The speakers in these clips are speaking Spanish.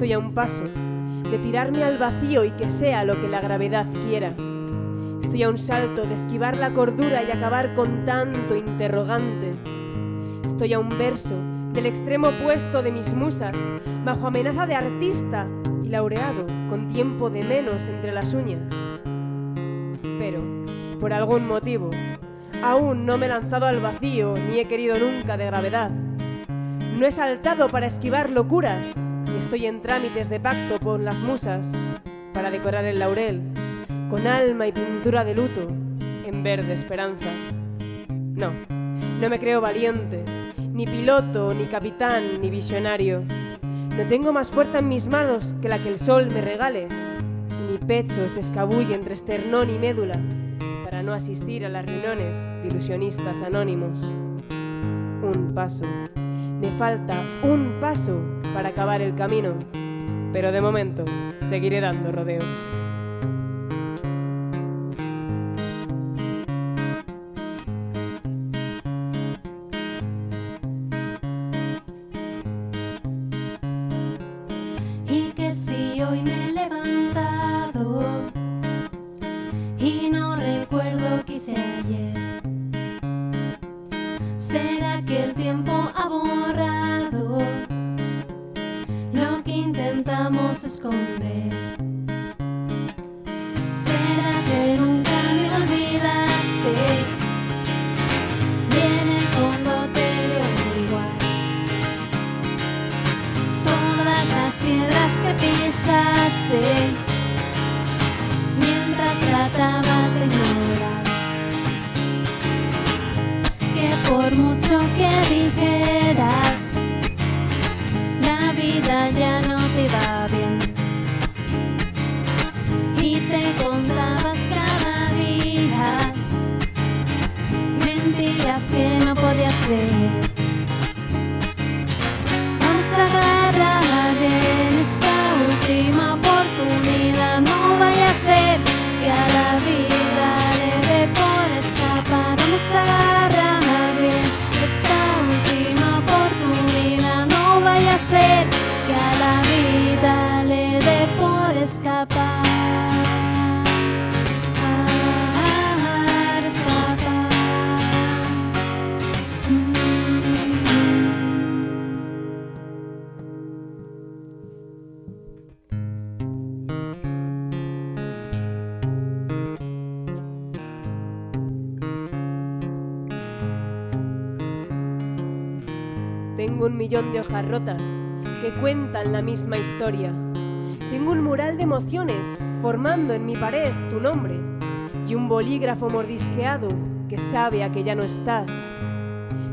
Estoy a un paso de tirarme al vacío y que sea lo que la gravedad quiera. Estoy a un salto de esquivar la cordura y acabar con tanto interrogante. Estoy a un verso del extremo opuesto de mis musas, bajo amenaza de artista y laureado con tiempo de menos entre las uñas. Pero, por algún motivo, aún no me he lanzado al vacío ni he querido nunca de gravedad. No he saltado para esquivar locuras estoy en trámites de pacto con las musas para decorar el laurel con alma y pintura de luto en verde esperanza. No, no me creo valiente, ni piloto, ni capitán, ni visionario. No tengo más fuerza en mis manos que la que el sol me regale. Mi pecho se escabulle entre esternón y médula para no asistir a las reuniones de ilusionistas anónimos. Un paso. Me falta un paso para acabar el camino. Pero de momento seguiré dando rodeos. Y que si hoy me he levantado y no recuerdo qué hice ayer, será que el tiempo Será que nunca me olvidaste y en el fondo te veo igual. Todas las piedras que pisaste mentiras que no podías creer Vamos a agarrar en esta última oportunidad. No vaya a ser que a la vida le dé por escapar. Vamos a agarrar en esta última oportunidad. No vaya a ser que a la vida le dé por escapar. Tengo un millón de hojas rotas que cuentan la misma historia. Tengo un mural de emociones formando en mi pared tu nombre y un bolígrafo mordisqueado que sabe a que ya no estás.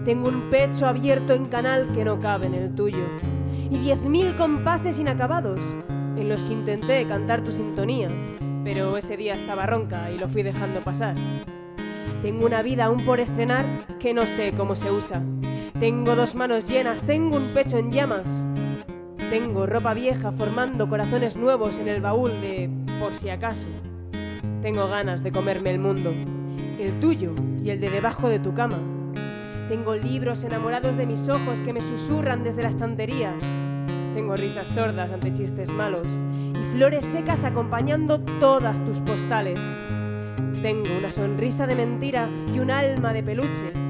Tengo un pecho abierto en canal que no cabe en el tuyo y diez mil compases inacabados en los que intenté cantar tu sintonía, pero ese día estaba ronca y lo fui dejando pasar. Tengo una vida aún por estrenar que no sé cómo se usa. Tengo dos manos llenas, tengo un pecho en llamas. Tengo ropa vieja formando corazones nuevos en el baúl de por si acaso. Tengo ganas de comerme el mundo, el tuyo y el de debajo de tu cama. Tengo libros enamorados de mis ojos que me susurran desde la estantería. Tengo risas sordas ante chistes malos y flores secas acompañando todas tus postales. Tengo una sonrisa de mentira y un alma de peluche.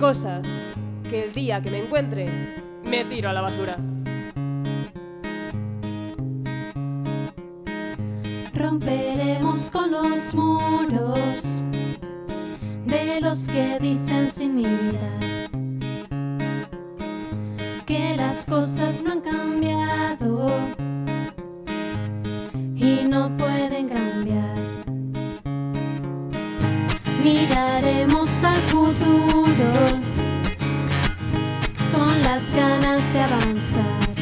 Cosas que el día que me encuentre me tiro a la basura. Romperemos con los muros de los que dicen sin mirar que las cosas no han cambiado avanzar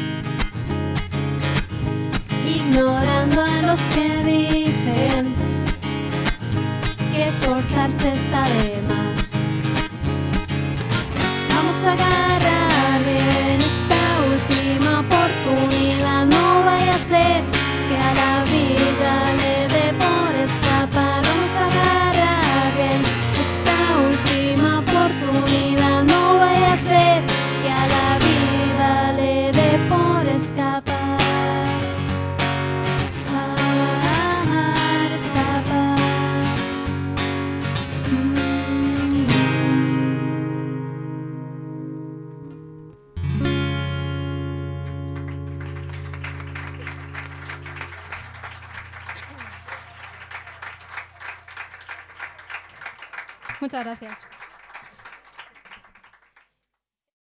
ignorando a los que dicen que esforzarse está de más. Muchas gracias.